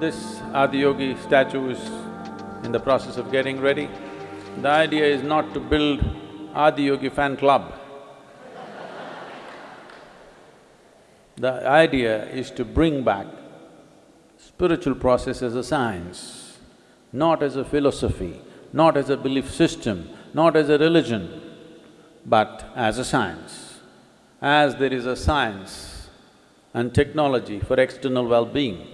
This Adiyogi statue is in the process of getting ready. The idea is not to build Adiyogi fan club. The idea is to bring back spiritual process as a science, not as a philosophy, not as a belief system, not as a religion, but as a science. As there is a science and technology for external well-being,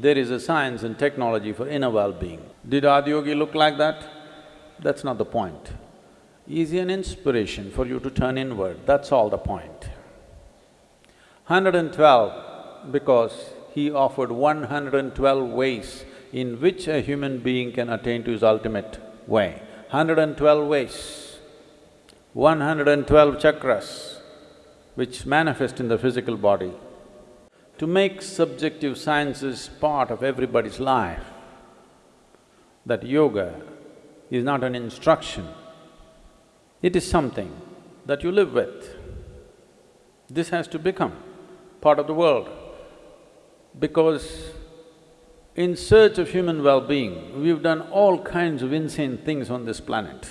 there is a science and technology for inner well-being. Did Adiyogi look like that? That's not the point. He's an inspiration for you to turn inward, that's all the point. 112 because he offered 112 ways in which a human being can attain to his ultimate way. 112 ways, 112 chakras which manifest in the physical body. To make subjective sciences part of everybody's life, that yoga is not an instruction, it is something that you live with. This has to become part of the world because in search of human well-being, we've done all kinds of insane things on this planet.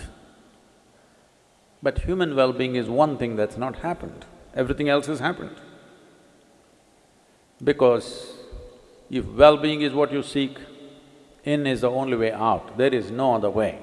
But human well-being is one thing that's not happened, everything else has happened. Because if well-being is what you seek, in is the only way out, there is no other way.